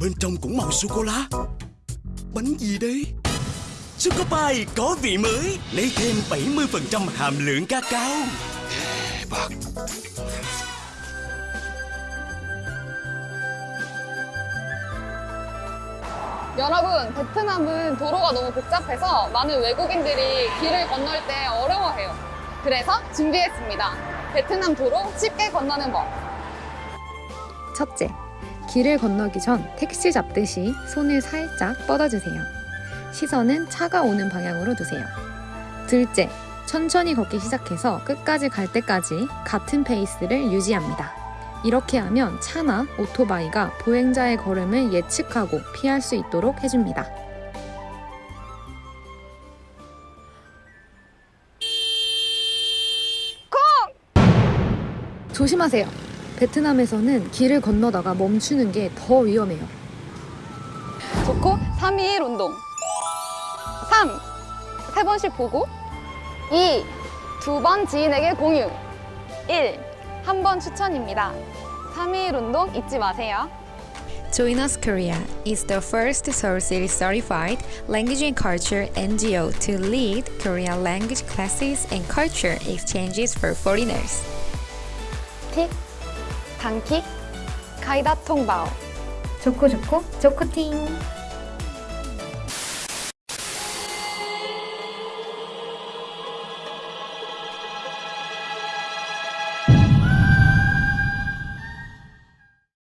bên trong cũng màu sô-cô-la Bánh gì đây? Choco Pie có vị mới Lấy thêm 70% hàm lượng cacao 대박. 여러분, 베트남은 도로가 너무 복잡해서 많은 외국인들이 길을 건널 때 어려워해요. 그래서 준비했습니다. 베트남 도로 쉽게 건너는 법. 첫째, 길을 건너기 전 택시 잡듯이 손을 살짝 뻗어주세요. 시선은 차가 오는 방향으로 두세요. 둘째, 천천히 걷기 시작해서 끝까지 갈 때까지 같은 페이스를 유지합니다. 이렇게 하면 차나 오토바이가 보행자의 걸음을 예측하고 피할 수 있도록 해줍니다. 조심하세요. 베트남에서는 길을 건너다가 멈추는 게 더 위험해요. 좋고 3일 운동 3. 세 번씩 보고 2. 두 번 지인에게 공유 1. 한 번 추천입니다 3일 운동 잊지 마세요 Join Us Korea is the first Seoul City certified language and culture NGO to lead Korean language classes and culture exchanges for foreigners. 틱 단킥 가이다 통바오 좋고 좋고 좋코팅!